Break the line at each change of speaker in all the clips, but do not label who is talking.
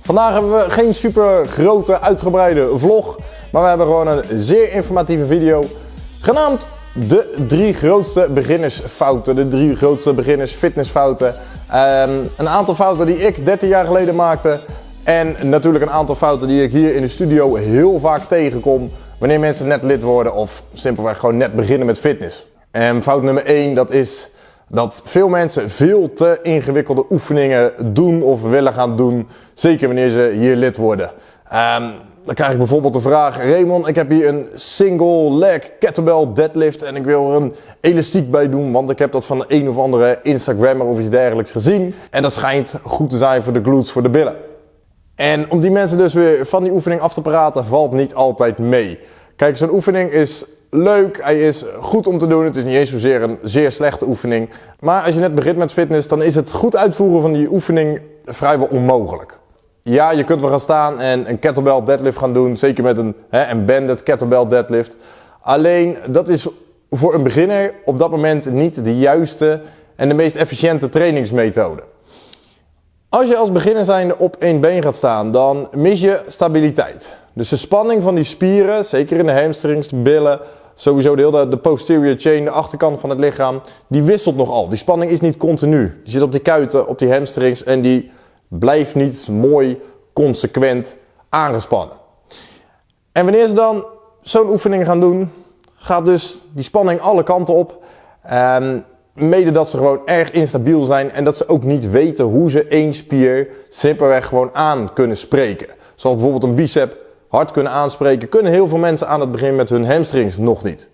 Vandaag hebben we geen super grote uitgebreide vlog, maar we hebben gewoon een zeer informatieve video genaamd de drie grootste beginnersfouten, de drie grootste beginnersfitnessfouten. Um, een aantal fouten die ik 13 jaar geleden maakte en natuurlijk een aantal fouten die ik hier in de studio heel vaak tegenkom wanneer mensen net lid worden of simpelweg gewoon net beginnen met fitness. En fout nummer 1 dat is dat veel mensen veel te ingewikkelde oefeningen doen of willen gaan doen. Zeker wanneer ze hier lid worden. Um, dan krijg ik bijvoorbeeld de vraag, Raymond, ik heb hier een single leg kettlebell deadlift en ik wil er een elastiek bij doen, want ik heb dat van een of andere Instagrammer of iets dergelijks gezien. En dat schijnt goed te zijn voor de glutes, voor de billen. En om die mensen dus weer van die oefening af te praten, valt niet altijd mee. Kijk, zo'n oefening is leuk, hij is goed om te doen. Het is niet eens zozeer een zeer slechte oefening. Maar als je net begint met fitness, dan is het goed uitvoeren van die oefening vrijwel onmogelijk. Ja, je kunt wel gaan staan en een kettlebell deadlift gaan doen. Zeker met een, hè, een banded kettlebell deadlift. Alleen, dat is voor een beginner op dat moment niet de juiste en de meest efficiënte trainingsmethode. Als je als beginner zijnde op één been gaat staan, dan mis je stabiliteit. Dus de spanning van die spieren, zeker in de hamstrings, billen, sowieso de hele de posterior chain, de achterkant van het lichaam, die wisselt nogal. Die spanning is niet continu. Die zit op die kuiten, op die hamstrings en die blijft niet mooi, consequent aangespannen. En wanneer ze dan zo'n oefening gaan doen, gaat dus die spanning alle kanten op. Um, mede dat ze gewoon erg instabiel zijn en dat ze ook niet weten hoe ze één spier simpelweg gewoon aan kunnen spreken. Zoals bijvoorbeeld een bicep hard kunnen aanspreken, kunnen heel veel mensen aan het begin met hun hamstrings nog niet.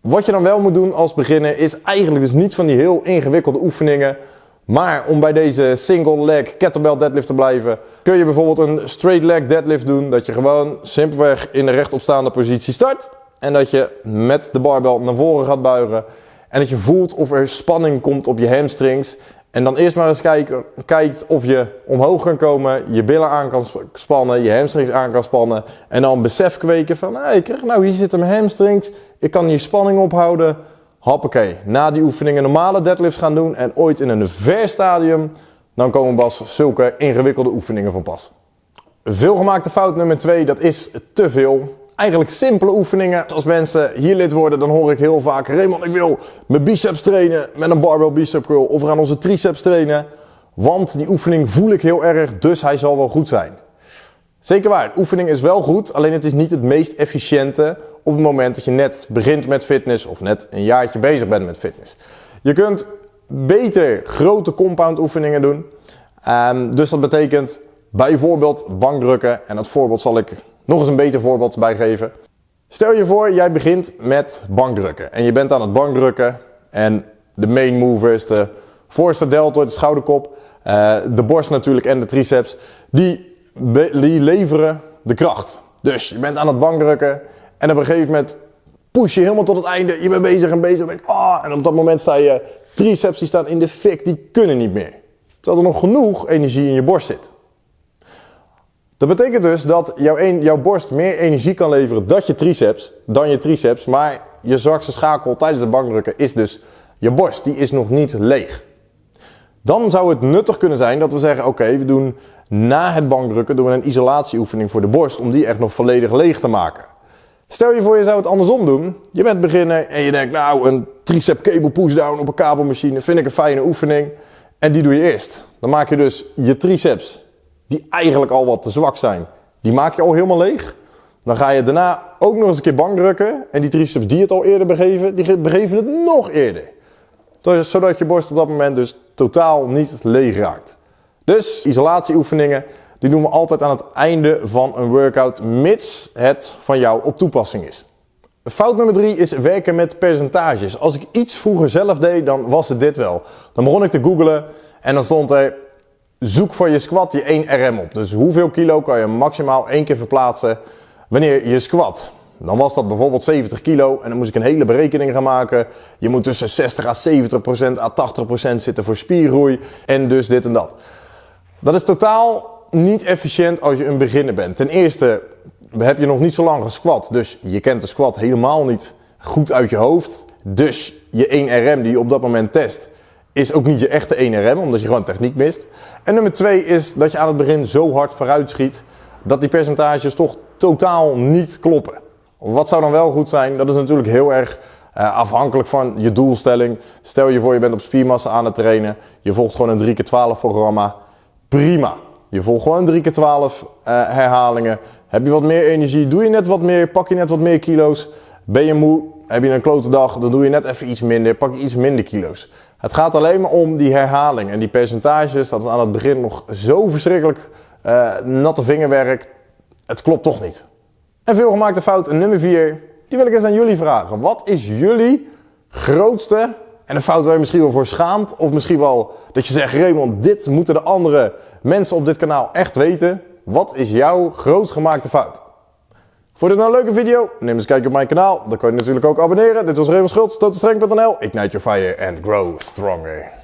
Wat je dan wel moet doen als beginner is eigenlijk dus niet van die heel ingewikkelde oefeningen. Maar om bij deze single leg kettlebell deadlift te blijven, kun je bijvoorbeeld een straight leg deadlift doen. Dat je gewoon simpelweg in de rechtopstaande positie start. En dat je met de barbel naar voren gaat buigen. En dat je voelt of er spanning komt op je hamstrings. En dan eerst maar eens kijken, kijkt of je omhoog kan komen, je billen aan kan spannen, je hamstrings aan kan spannen. En dan besef kweken van, hey, krijg nou hier zitten mijn hamstrings, ik kan hier spanning ophouden. Hoppakee, na die oefeningen normale deadlifts gaan doen en ooit in een ver stadium, dan komen pas zulke ingewikkelde oefeningen van pas. Veelgemaakte fout nummer 2, dat is te veel eigenlijk simpele oefeningen. Als mensen hier lid worden, dan hoor ik heel vaak... Raymond, ik wil mijn biceps trainen met een barbell bicep curl. Of we gaan onze triceps trainen. Want die oefening voel ik heel erg, dus hij zal wel goed zijn. Zeker waar, de oefening is wel goed, alleen het is niet het meest efficiënte op het moment dat je net begint met fitness of net een jaartje bezig bent met fitness. Je kunt beter grote compound oefeningen doen. Um, dus dat betekent bijvoorbeeld bankdrukken. En dat voorbeeld zal ik nog eens een beter voorbeeld bij geven. Stel je voor, jij begint met bankdrukken. En je bent aan het bankdrukken. En de main movers, de voorste deltoid, de schouderkop, uh, de borst natuurlijk en de triceps, die, die leveren de kracht. Dus je bent aan het bankdrukken. En op een gegeven moment push je helemaal tot het einde. Je bent bezig en bezig. En, oh, en op dat moment sta je triceps, die staan in de fik, die kunnen niet meer. Terwijl er nog genoeg energie in je borst zit. Dat betekent dus dat jouw, jouw borst meer energie kan leveren dan je triceps, dan je triceps. Maar je zwakste schakel tijdens het bankdrukken is dus je borst. Die is nog niet leeg. Dan zou het nuttig kunnen zijn dat we zeggen, oké, we doen na het bankdrukken doen we een isolatieoefening voor de borst om die echt nog volledig leeg te maken. Stel je voor je zou het andersom doen. Je bent beginner en je denkt, nou, een tricep cable pushdown op een kabelmachine vind ik een fijne oefening. En die doe je eerst. Dan maak je dus je triceps die eigenlijk al wat te zwak zijn, die maak je al helemaal leeg. Dan ga je daarna ook nog eens een keer bankdrukken. En die triceps die het al eerder begeven, die begeven het nog eerder. Zodat je borst op dat moment dus totaal niet leeg raakt. Dus isolatieoefeningen, die doen we altijd aan het einde van een workout, mits het van jou op toepassing is. Fout nummer drie is werken met percentages. Als ik iets vroeger zelf deed, dan was het dit wel. Dan begon ik te googlen en dan stond er zoek voor je squat je 1 RM op. Dus hoeveel kilo kan je maximaal één keer verplaatsen wanneer je squat. Dan was dat bijvoorbeeld 70 kilo en dan moest ik een hele berekening gaan maken. Je moet tussen 60 à 70 procent à 80 procent zitten voor spiergroei en dus dit en dat. Dat is totaal niet efficiënt als je een beginner bent. Ten eerste heb je nog niet zo lang gesquat, dus je kent de squat helemaal niet goed uit je hoofd. Dus je 1 RM die je op dat moment test is ook niet je echte 1RM, omdat je gewoon techniek mist. En nummer 2 is dat je aan het begin zo hard vooruit schiet dat die percentages toch totaal niet kloppen. Wat zou dan wel goed zijn? Dat is natuurlijk heel erg uh, afhankelijk van je doelstelling. Stel je voor je bent op spiermassa aan het trainen. Je volgt gewoon een 3x12 programma. Prima. Je volgt gewoon 3x12 uh, herhalingen. Heb je wat meer energie? Doe je net wat meer? Pak je net wat meer kilo's? Ben je moe? Heb je een klote dag? Dan doe je net even iets minder. Pak je iets minder kilo's. Het gaat alleen maar om die herhaling en die percentages. Dat is aan het begin nog zo verschrikkelijk uh, natte vingerwerk. Het klopt toch niet. En veel gemaakte fout nummer 4, die wil ik eens aan jullie vragen. Wat is jullie grootste en een fout waar je misschien wel voor schaamt? Of misschien wel dat je zegt, Raymond, dit moeten de andere mensen op dit kanaal echt weten. Wat is jouw grootst gemaakte fout? Vond je dit nou een leuke video? Neem eens een op mijn kanaal. Dan kan je natuurlijk ook abonneren. Dit was Raymond Schultz, totenstreng.nl. Ignite your fire and grow stronger.